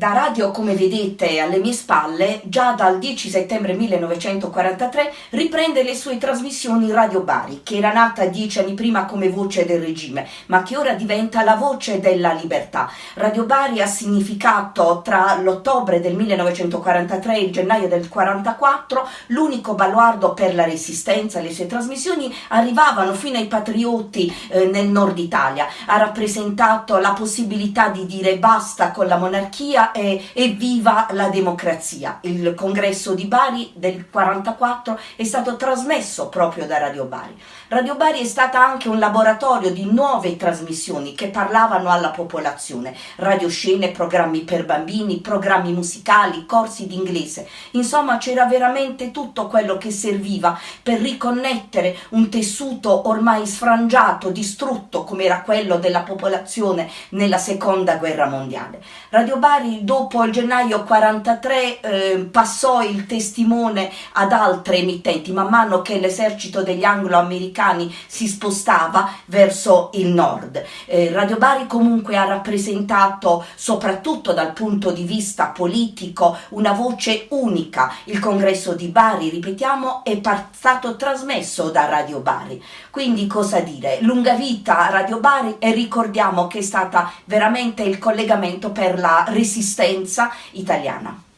Da radio, come vedete alle mie spalle, già dal 10 settembre 1943 riprende le sue trasmissioni Radio Bari, che era nata dieci anni prima come voce del regime, ma che ora diventa la voce della libertà. Radio Bari ha significato tra l'ottobre del 1943 e il gennaio del 1944 l'unico baluardo per la resistenza. Le sue trasmissioni arrivavano fino ai patrioti eh, nel nord Italia, ha rappresentato la possibilità di dire basta con la monarchia e, e viva la democrazia. Il congresso di Bari del 44 è stato trasmesso proprio da Radio Bari. Radio Bari è stata anche un laboratorio di nuove trasmissioni che parlavano alla popolazione, radioscene, programmi per bambini, programmi musicali, corsi d'inglese. Insomma c'era veramente tutto quello che serviva per riconnettere un tessuto ormai sfrangiato, distrutto come era quello della popolazione nella seconda guerra mondiale. Radio Bari dopo il gennaio 43 eh, passò il testimone ad altre emittenti man mano che l'esercito degli anglo-americani si spostava verso il nord. Eh, Radio Bari comunque ha rappresentato soprattutto dal punto di vista politico una voce unica. Il congresso di Bari, ripetiamo, è stato trasmesso da Radio Bari. Quindi cosa dire? Lunga vita a Radio Bari e ricordiamo che è stata veramente il collegamento per la resistenza italiana.